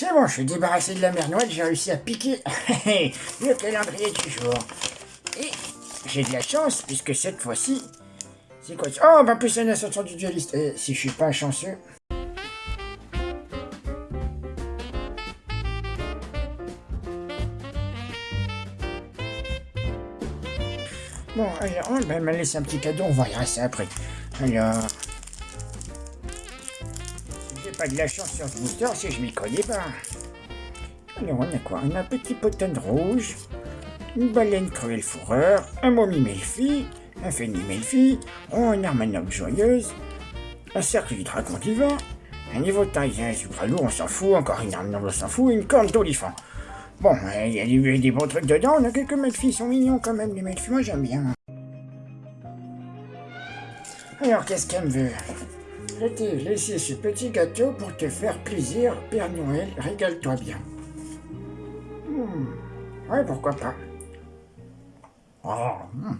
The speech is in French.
C'est bon, je suis débarrassé de la mère Noël, j'ai réussi à piquer le calendrier du jour. Et j'ai de la chance, puisque cette fois-ci, c'est quoi Oh, bah plus une ascension du dualiste. Et si je suis pas chanceux... Bon, alors, ben, elle m'a laissé un petit cadeau, on va y rester après. Alors... Pas de la chance sur ce booster, si je m'y connais pas. Alors, on a quoi? On a un petit potin de rouge, une baleine cruelle fourreur, un momie Melfi, un phénix Melfi, une armanope joyeuse, un cercle du dragon divin, un niveau de taille, un super lourd, on s'en fout, encore une arme noble, on s'en fout, une corne d'olifant. Bon, il y a des, des bons trucs dedans, on a quelques Melfi, ils sont mignons quand même, les Melfi, moi j'aime bien. Alors, qu'est-ce qu'elle me veut? Je t'ai laissé ce petit gâteau pour te faire plaisir, Père Noël, régale-toi bien. Hmm. Ouais, pourquoi pas. Oh, hmm.